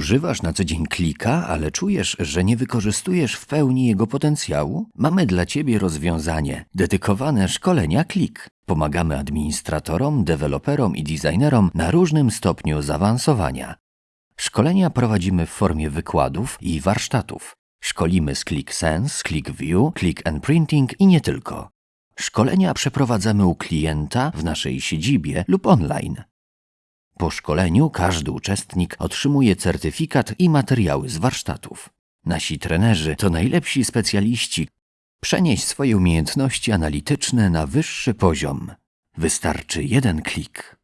używasz na co dzień klika, ale czujesz, że nie wykorzystujesz w pełni jego potencjału? Mamy dla Ciebie rozwiązanie dedykowane szkolenia klik. Pomagamy administratorom, deweloperom i designerom na różnym stopniu zaawansowania. Szkolenia prowadzimy w formie wykładów i warsztatów. Szkolimy z ClickSense, ClickView, Click and Printing i nie tylko. Szkolenia przeprowadzamy u klienta w naszej siedzibie lub online. Po szkoleniu każdy uczestnik otrzymuje certyfikat i materiały z warsztatów. Nasi trenerzy to najlepsi specjaliści. Przenieś swoje umiejętności analityczne na wyższy poziom. Wystarczy jeden klik.